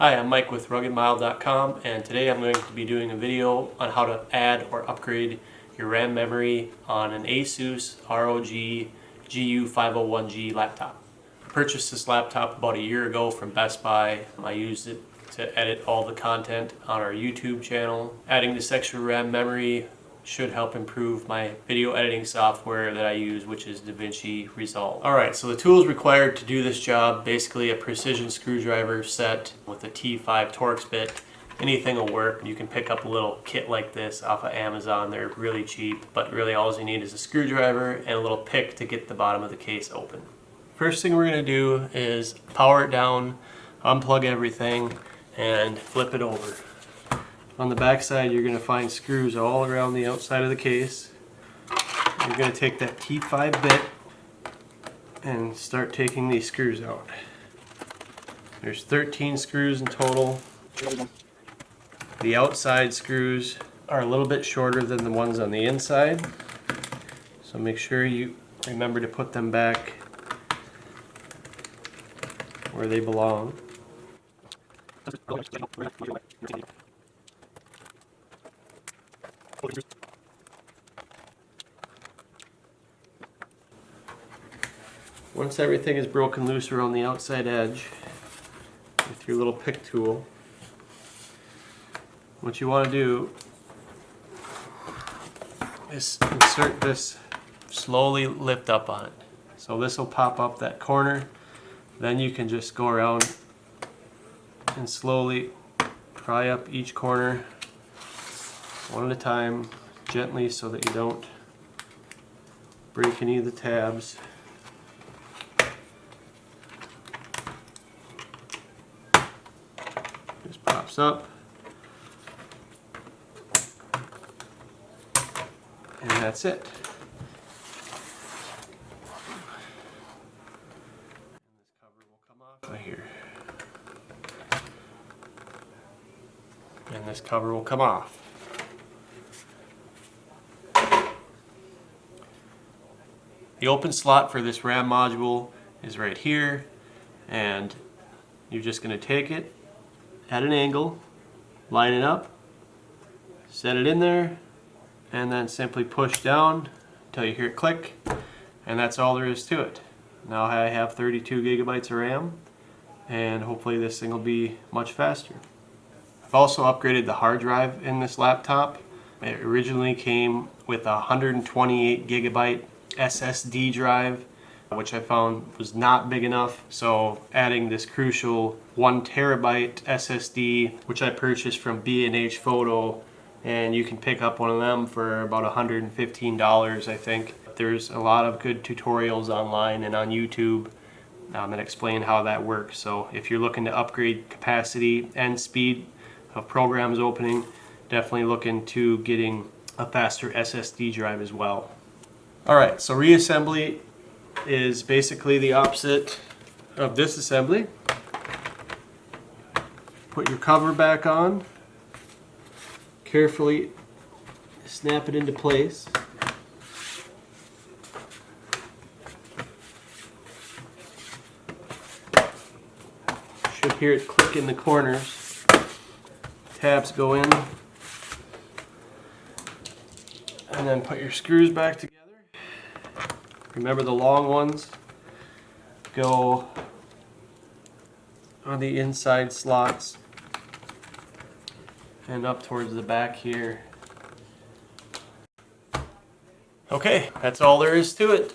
Hi, I'm Mike with RuggedMile.com and today I'm going to be doing a video on how to add or upgrade your RAM memory on an ASUS ROG GU501G laptop. I purchased this laptop about a year ago from Best Buy. I used it to edit all the content on our YouTube channel. Adding this extra RAM memory should help improve my video editing software that I use, which is DaVinci Resolve. Alright, so the tools required to do this job, basically a precision screwdriver set with a T5 Torx bit. Anything will work. You can pick up a little kit like this off of Amazon. They're really cheap, but really all you need is a screwdriver and a little pick to get the bottom of the case open. First thing we're going to do is power it down, unplug everything, and flip it over. On the back side, you're going to find screws all around the outside of the case. You're going to take that T5 bit and start taking these screws out. There's 13 screws in total. The outside screws are a little bit shorter than the ones on the inside. So make sure you remember to put them back where they belong. Once everything is broken loose around the outside edge with your little pick tool, what you want to do is insert this, slowly lift up on it. So this will pop up that corner, then you can just go around and slowly pry up each corner one at a time gently so that you don't break any of the tabs. Just pops up. And that's it. This cover will come off right here. And this cover will come off. The open slot for this RAM module is right here and you're just going to take it at an angle, line it up, set it in there, and then simply push down until you hear it click, and that's all there is to it. Now I have 32 gigabytes of RAM, and hopefully this thing will be much faster. I've also upgraded the hard drive in this laptop. It originally came with a 128 gigabyte SSD drive which I found was not big enough. So adding this crucial one terabyte SSD, which I purchased from B&H Photo, and you can pick up one of them for about $115, I think. There's a lot of good tutorials online and on YouTube um, that explain how that works. So if you're looking to upgrade capacity and speed of programs opening, definitely look into getting a faster SSD drive as well. Alright, so reassembly is basically the opposite of disassembly. Put your cover back on. Carefully snap it into place. Should hear it click in the corners. Tabs go in. And then put your screws back together. Remember the long ones go on the inside slots and up towards the back here. Okay, that's all there is to it.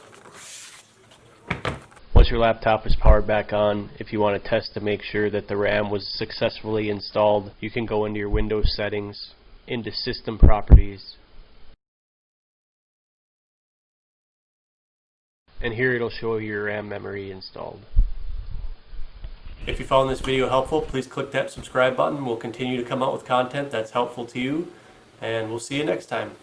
Once your laptop is powered back on, if you want to test to make sure that the RAM was successfully installed, you can go into your Windows settings, into System Properties, and here it'll show your RAM memory installed. If you found this video helpful, please click that subscribe button. We'll continue to come out with content that's helpful to you, and we'll see you next time.